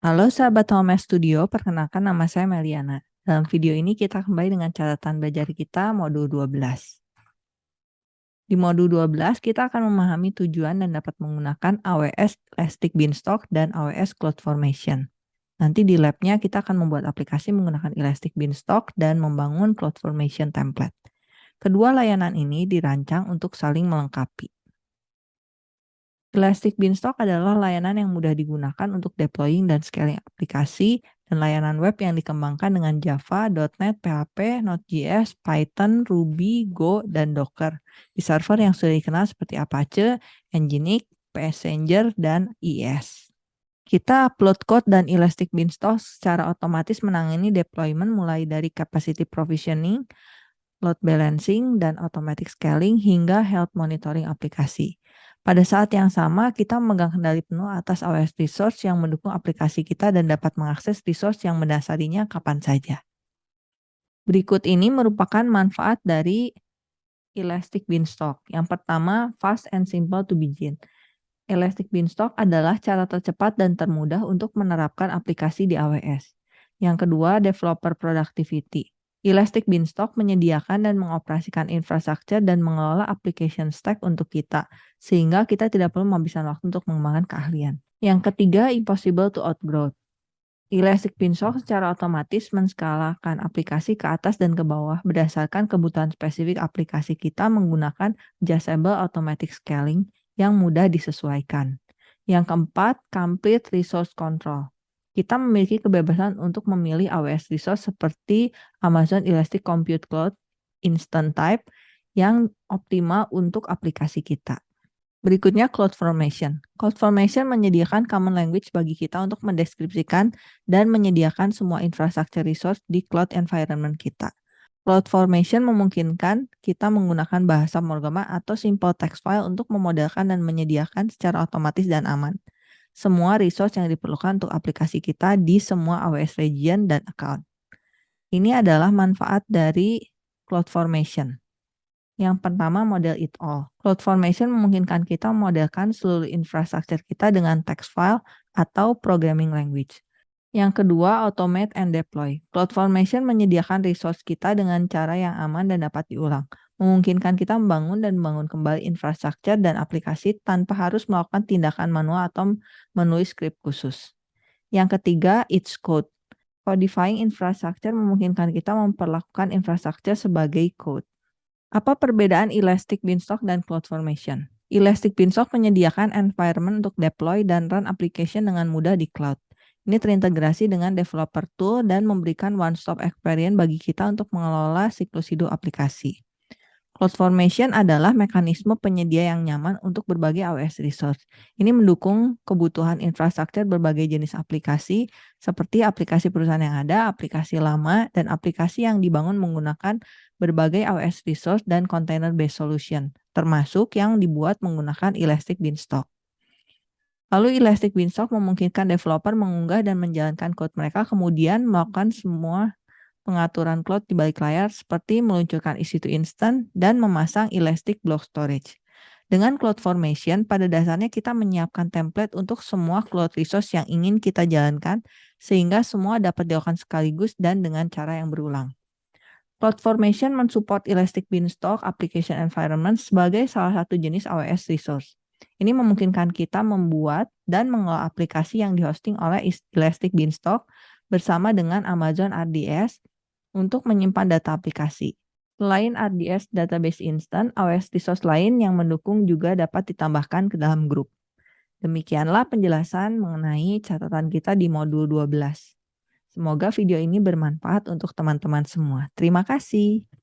Halo sahabat Home Studio, perkenalkan nama saya Meliana. Dalam video ini kita kembali dengan catatan belajar kita modul 12. Di modul 12 kita akan memahami tujuan dan dapat menggunakan AWS Elastic Beanstalk dan AWS CloudFormation. Nanti di labnya kita akan membuat aplikasi menggunakan Elastic Beanstalk dan membangun CloudFormation template. Kedua layanan ini dirancang untuk saling melengkapi. Elastic Beanstalk adalah layanan yang mudah digunakan untuk deploying dan scaling aplikasi dan layanan web yang dikembangkan dengan Java, .NET, PHP, Node.js, Python, Ruby, Go, dan Docker di server yang sudah dikenal seperti Apache, Nginx, Passenger, dan IS. Kita upload code dan Elastic Beanstalk secara otomatis menangani deployment mulai dari capacity provisioning, load balancing, dan automatic scaling hingga health monitoring aplikasi. Pada saat yang sama, kita memegang kendali penuh atas AWS Resource yang mendukung aplikasi kita dan dapat mengakses resource yang mendasarinya kapan saja. Berikut ini merupakan manfaat dari Elastic Beanstalk. Yang pertama, fast and simple to begin. Elastic Beanstalk adalah cara tercepat dan termudah untuk menerapkan aplikasi di AWS. Yang kedua, developer productivity. Elastic Beanstalk menyediakan dan mengoperasikan infrastruktur dan mengelola application stack untuk kita, sehingga kita tidak perlu menghabiskan waktu untuk mengembangkan keahlian. Yang ketiga, impossible to outgrow. Elastic Beanstalk secara otomatis menskalakan aplikasi ke atas dan ke bawah berdasarkan kebutuhan spesifik aplikasi kita menggunakan adjustable automatic scaling yang mudah disesuaikan. Yang keempat, complete resource control kita memiliki kebebasan untuk memilih AWS resource seperti Amazon Elastic Compute Cloud Instant Type yang optimal untuk aplikasi kita. Berikutnya CloudFormation. CloudFormation menyediakan common language bagi kita untuk mendeskripsikan dan menyediakan semua infrastruktur resource di cloud environment kita. CloudFormation memungkinkan kita menggunakan bahasa Morgama atau simple text file untuk memodelkan dan menyediakan secara otomatis dan aman semua resource yang diperlukan untuk aplikasi kita di semua AWS region dan account. Ini adalah manfaat dari CloudFormation. Yang pertama, model it all. CloudFormation memungkinkan kita memodelkan seluruh infrastruktur kita dengan text file atau programming language. Yang kedua, automate and deploy. CloudFormation menyediakan resource kita dengan cara yang aman dan dapat diulang memungkinkan kita membangun dan membangun kembali infrastruktur dan aplikasi tanpa harus melakukan tindakan manual atau menulis script khusus. Yang ketiga, it's code. Codifying infrastructure memungkinkan kita memperlakukan infrastruktur sebagai code. Apa perbedaan Elastic Beanstalk dan CloudFormation? Elastic Beanstalk menyediakan environment untuk deploy dan run application dengan mudah di cloud. Ini terintegrasi dengan developer tool dan memberikan one-stop experience bagi kita untuk mengelola siklus hidup aplikasi. CloudFormation adalah mekanisme penyedia yang nyaman untuk berbagai AWS resource. Ini mendukung kebutuhan infrastruktur berbagai jenis aplikasi, seperti aplikasi perusahaan yang ada, aplikasi lama, dan aplikasi yang dibangun menggunakan berbagai AWS resource dan container-based solution, termasuk yang dibuat menggunakan Elastic Beanstalk. Lalu Elastic Beanstalk memungkinkan developer mengunggah dan menjalankan code mereka, kemudian melakukan semua pengaturan cloud di balik layar seperti meluncurkan EC2 Instant dan memasang Elastic Block Storage. Dengan CloudFormation, pada dasarnya kita menyiapkan template untuk semua cloud resource yang ingin kita jalankan, sehingga semua dapat dilakukan sekaligus dan dengan cara yang berulang. CloudFormation mensupport Elastic Beanstalk Application Environment sebagai salah satu jenis AWS resource. Ini memungkinkan kita membuat dan mengelola aplikasi yang dihosting oleh Elastic Beanstalk bersama dengan Amazon RDS untuk menyimpan data aplikasi. Selain RDS Database Instant, AWS Resource lain yang mendukung juga dapat ditambahkan ke dalam grup. Demikianlah penjelasan mengenai catatan kita di modul 12. Semoga video ini bermanfaat untuk teman-teman semua. Terima kasih.